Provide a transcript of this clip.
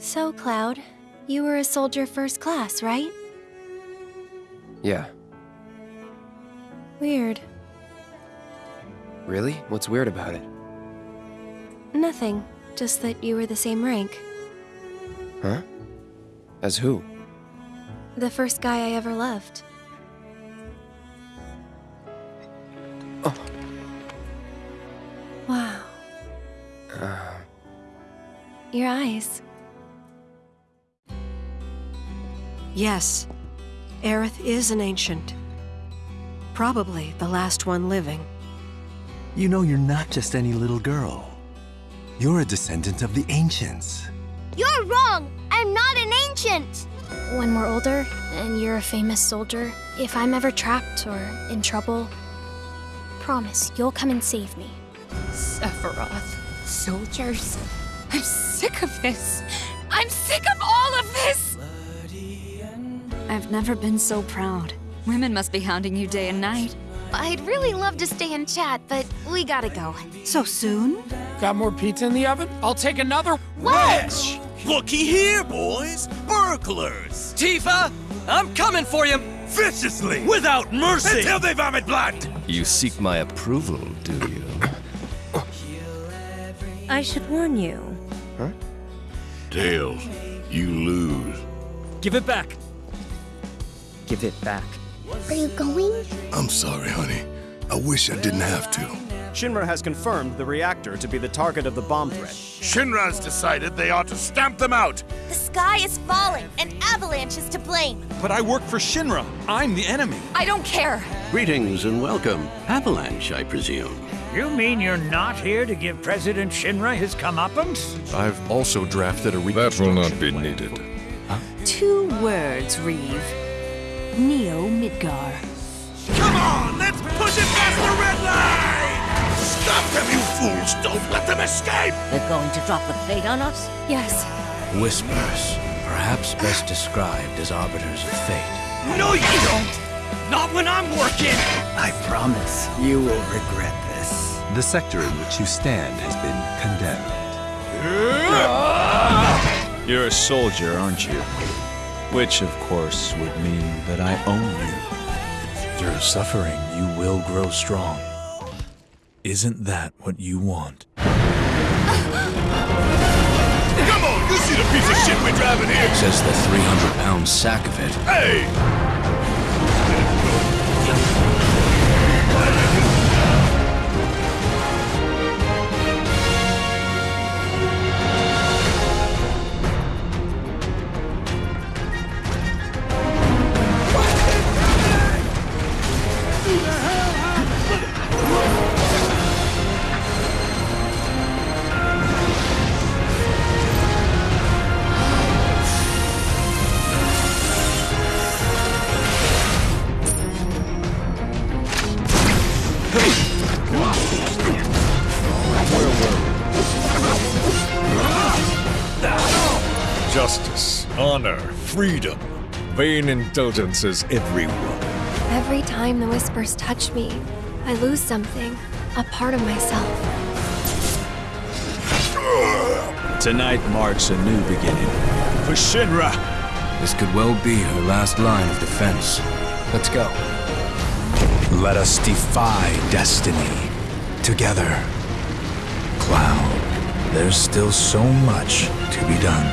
So, Cloud, you were a soldier first class, right? Yeah. Weird. Really? What's weird about it? Nothing. Just that you were the same rank. Huh? As who? The first guy I ever loved. Oh. Wow. Uh, Your eyes. Yes, Aerith is an ancient. Probably the last one living. You know you're not just any little girl. You're a descendant of the ancients. You're wrong! I'm not an ancient! When we're older, and you're a famous soldier, if I'm ever trapped or in trouble, promise you'll come and save me. Sephiroth, soldiers. I'm sick of this. I'm sick of all of this! I've never been so proud. Women must be hounding you day and night. I'd really love to stay and chat, but we gotta go. So soon? Got more pizza in the oven? I'll take another wedge. Looky here, boys. Burglars. Tifa, I'm coming for you. Viciously, without mercy. Until they vomit blood. You seek my approval, do you? I should warn you. Huh? Tails, you lose. Give it back. Give it back. Are you going? I'm sorry, honey. I wish I didn't have to. Shinra has confirmed the reactor to be the target of the bomb threat. Shinra's decided they ought to stamp them out. The sky is falling, and Avalanche is to blame. But I work for Shinra. I'm the enemy. I don't care. Greetings and welcome. Avalanche, I presume. You mean you're not here to give President Shinra his comeuppance? I've also drafted a That will not be needed. Huh? Two words, Reeve. Neo Midgar. Come on, let's push it past the red line! Stop them, you fools! Don't let them escape! They're going to drop the plate on us? Yes. Whispers, perhaps best described as arbiters of fate. No, you don't! Not when I'm working! I promise you will regret this. The sector in which you stand has been condemned. You're a soldier, aren't you? Which, of course, would mean that I own you. Through suffering, you will grow strong. Isn't that what you want? Come on, you see the piece of shit we're driving here? Says the 300-pound sack of it. Hey! Justice, honor, freedom, vain indulgences everywhere. Every time the whispers touch me, I lose something, a part of myself. Tonight marks a new beginning. For Shinra! This could well be her last line of defense. Let's go. Let us defy destiny. Together. Cloud, there's still so much to be done.